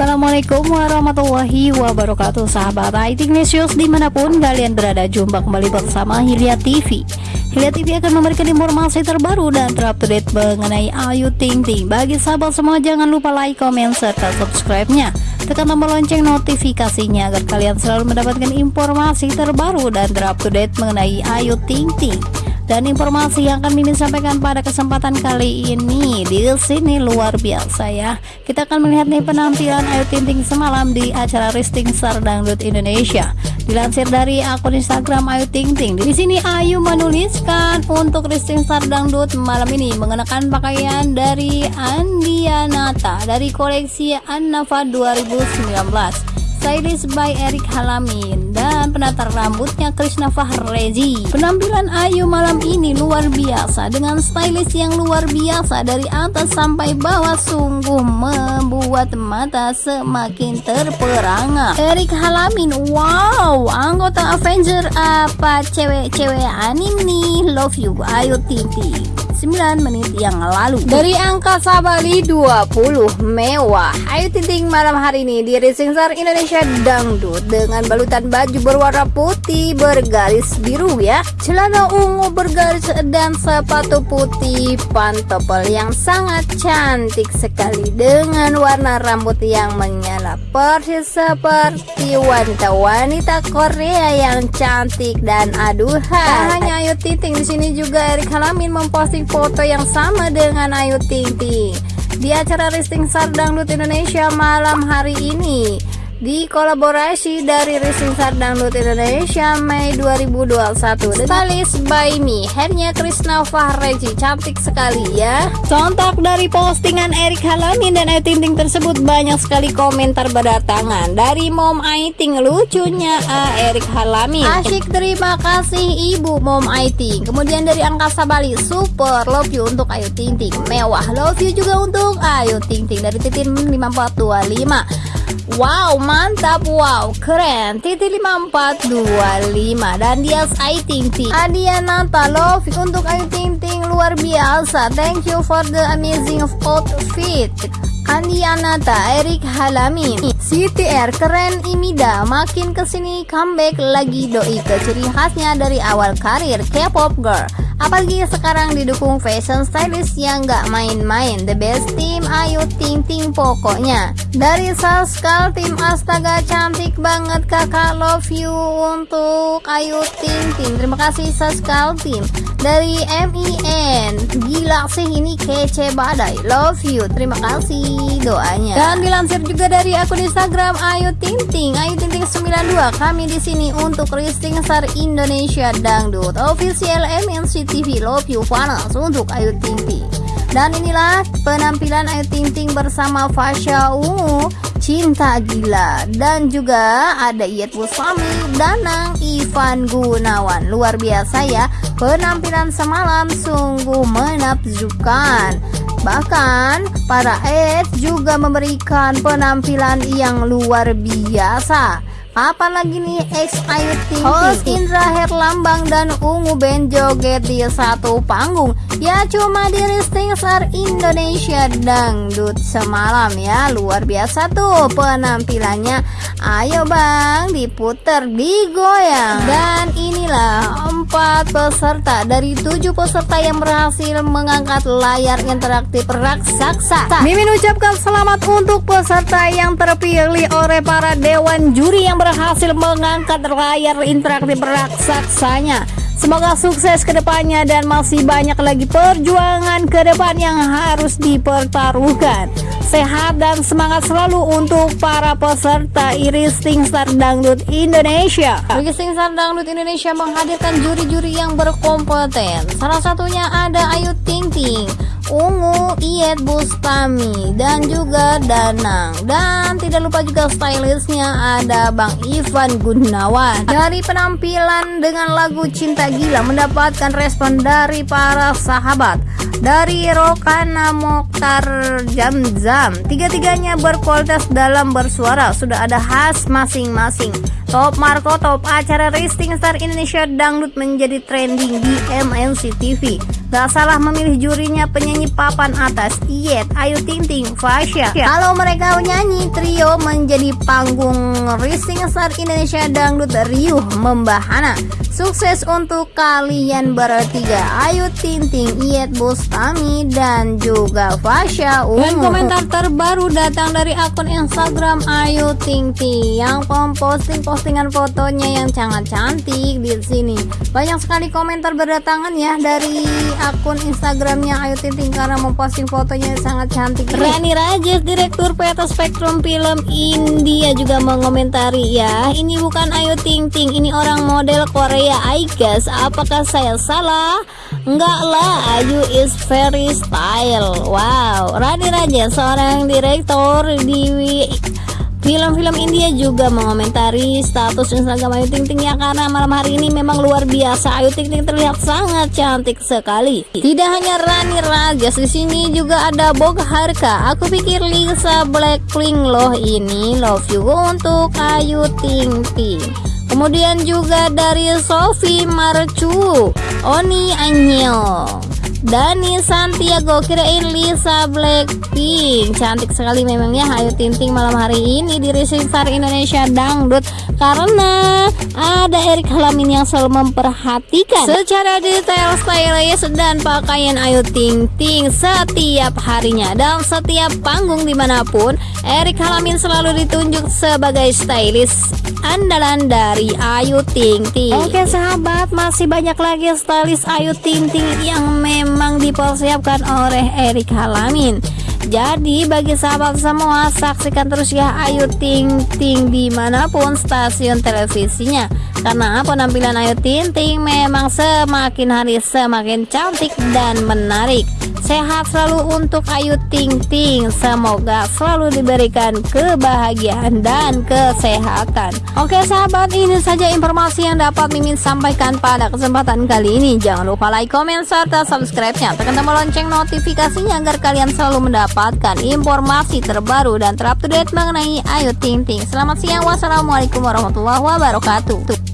Assalamualaikum warahmatullahi wabarakatuh Sahabat IT News di mana pun kalian berada Jumpa kembali bersama Hilya TV Hilya TV akan memberikan informasi terbaru dan terupdate mengenai Ayu Ting Ting. Bagi sahabat semua jangan lupa like, komen, serta subscribe-nya. Tekan tombol lonceng notifikasinya agar kalian selalu mendapatkan informasi terbaru dan terupdate mengenai Ayu Ting Ting dan informasi yang akan Mimin sampaikan pada kesempatan kali ini di sini luar biasa ya. Kita akan melihat nih penampilan Ayu Ting Ting semalam di acara Risting Star Dangdut Indonesia. Dilansir dari akun Instagram Ayu Ting Ting. Di sini Ayu menuliskan untuk Risting Star Dangdut malam ini mengenakan pakaian dari Andianata dari koleksi Annafa 2019 stylist by Eric Halamin penata rambutnya Krishna Fahrezi. Penampilan Ayu malam ini luar biasa dengan stylist yang luar biasa dari atas sampai bawah sungguh membuat mata semakin terperangah. Eric Halamin wow anggota Avenger apa cewek-cewek anim nih? Love you Ayu Titi 9 menit yang lalu. Dari angka Sabali 20 mewah. Ayu Ting malam hari ini di Racing Star Indonesia Dangdut Dengan balutan baju berwarna putih bergaris biru ya. Celana ungu bergaris dan sepatu putih pantopel yang sangat cantik sekali Dengan warna rambut yang menyala. Persis seperti wanita-wanita Korea yang cantik dan aduhan. Tak hanya Ayu Ting di sini juga Erik Halamin memposting foto yang sama dengan Ayu Ting Ting di acara Risting Star Dangdut Indonesia malam hari ini di kolaborasi dari Racing Star Dangdut Indonesia Mei 2021 Stylist by me. Hairnya Krishna Fahreji. Cantik sekali ya. Contak dari postingan Erik Halamin dan Ayu Ting tersebut Banyak sekali komentar berdatangan. Dari Mom Aiting Lucunya A. Erik Halamin Asyik terima kasih Ibu Mom Aiting. Kemudian dari Angkasa Bali Super love you untuk Ayu Ting Mewah love you juga untuk Ayu Ting Dari Titin 5425 Wow mantap. Wow keren. Titi 5425 dan dia Ayu Ting Ting. Adianata Love untuk Ayu Ting Ting luar biasa. Thank you for the amazing outfit. Andi Anata, Erik Halami CTR keren. Imida makin ke sini comeback lagi. Doi ke ciri khasnya dari awal karir K-pop girl Apalagi sekarang didukung fashion stylist yang gak main-main. The best team Ayu Ting Ting pokoknya. Dari Saskal tim Astaga cantik banget kakak love you untuk Ayu Ting Ting Terima kasih Saskal tim Dari MIN Gila sih ini kece badai. Love you. Terima kasih doanya. Dan dilansir juga dari akun Instagram Ayu Ting Ting. Ayu Ting Ting 92 Kami di sini untuk listing Star Indonesia Dangdut. Official MNC TV Love You Panas untuk Ayu Ting dan inilah penampilan Ayu Ting bersama Fasya Ungu Cinta Gila. Dan juga ada Iyet Busami Danang Ivan Gunawan. Luar biasa ya penampilan semalam sungguh menakjubkan. Bahkan para Ed juga memberikan penampilan yang luar biasa Kapan lagi nih? Ex Ayu Ting Host Indra Herlambang dan Ungu Band joget di satu panggung. Ya cuma di Risting Star Indonesia Dangdut semalam ya. Luar biasa tuh penampilannya. Ayo bang diputer digoyang Dan inilah empat peserta dari tujuh peserta yang berhasil mengangkat layar interaktif raksasa. Mimin ucapkan selamat untuk peserta yang terpilih oleh para dewan juri yang berhasil mengangkat layar interaktif raksasanya Semoga sukses ke depannya dan masih banyak lagi perjuangan ke depan yang harus dipertaruhkan. Sehat dan semangat selalu untuk para peserta Iris Star Dangdut Indonesia. Iris Star Dangdut Indonesia menghadirkan juri-juri yang berkompeten. Salah satunya ada Ayu Ting Ting. Ungu, Iyet Bustami, dan juga Danang. Dan tidak lupa juga stylistnya ada Bang Ivan Gunawan. Dari penampilan dengan lagu Cinta Gila mendapatkan respon dari para sahabat. Dari Rokana Mokhtar Jam Zam, tiga-tiganya berkualitas dalam bersuara, sudah ada khas masing-masing. Top Marco Top acara Rising Star Indonesia Dangdut menjadi trending di MNC TV Gak salah memilih jurinya penyanyi papan atas. Iyet, Ayu Ting Ting, Fasya Kalau mereka nyanyi trio menjadi panggung Rising Star Indonesia Dangdut Riuh Membahana Sukses untuk kalian bertiga. Ayu Ting Ting, Iyet Bustami dan juga Fasya Ungu Dan komentar terbaru datang dari akun Instagram Ayu Ting Ting Yang memposting postingan fotonya yang sangat cantik di sini. Banyak sekali komentar berdatangan ya dari akun Instagramnya Ayu Ting Ting karena memposting fotonya sangat cantik. Rani Rajes, Direktur PT Spektrum Film India juga mengomentari ya, ini bukan Ayu Ting Ting, ini orang model Korea. I guess, apakah saya salah? Enggak lah, Ayu is very style. Wow, Rani Rajes, seorang direktur di Film-film India juga mengomentari status Instagram Ayu Ting Ting ya karena malam hari ini memang luar biasa Ayu Ting Ting terlihat sangat cantik sekali. Tidak hanya Rani Rajas di sini juga ada Boga Harka. Aku pikir Lisa Blackpink loh ini love you untuk Ayu Ting Ting. Kemudian juga dari Sophie Marcu, Oni Anyong. Dani Santiago kirain Lisa Blackpink. Cantik sekali memangnya Ayu Tinting malam hari ini di Rising Star Indonesia Dangdut. Karena ada Erik Halamin yang selalu memperhatikan secara detail stylist dan pakaian Ayu Ting Ting setiap harinya. Dalam setiap panggung di mana pun Erik Halamin selalu ditunjuk sebagai stylist andalan dari Ayu Ting Ting Oke sahabat masih banyak lagi stylist Ayu Ting Ting yang memang memang dipersiapkan oleh Erik Halamin jadi bagi sahabat semua saksikan terus ya Ayu Ting Ting di mana pun stasiun televisinya Karena penampilan Ayu Ting Ting memang semakin hari semakin cantik dan menarik Sehat selalu untuk Ayu Ting Ting. Semoga selalu diberikan kebahagiaan dan kesehatan. Oke sahabat, ini saja informasi yang dapat Mimin sampaikan pada kesempatan kali ini. Jangan lupa like, comment, serta subscribe-nya. Tekan tombol lonceng notifikasinya agar kalian selalu mendapatkan informasi terbaru dan terupdate mengenai Ayu Ting Ting. Selamat siang, wassalamualaikum warahmatullahi wabarakatuh.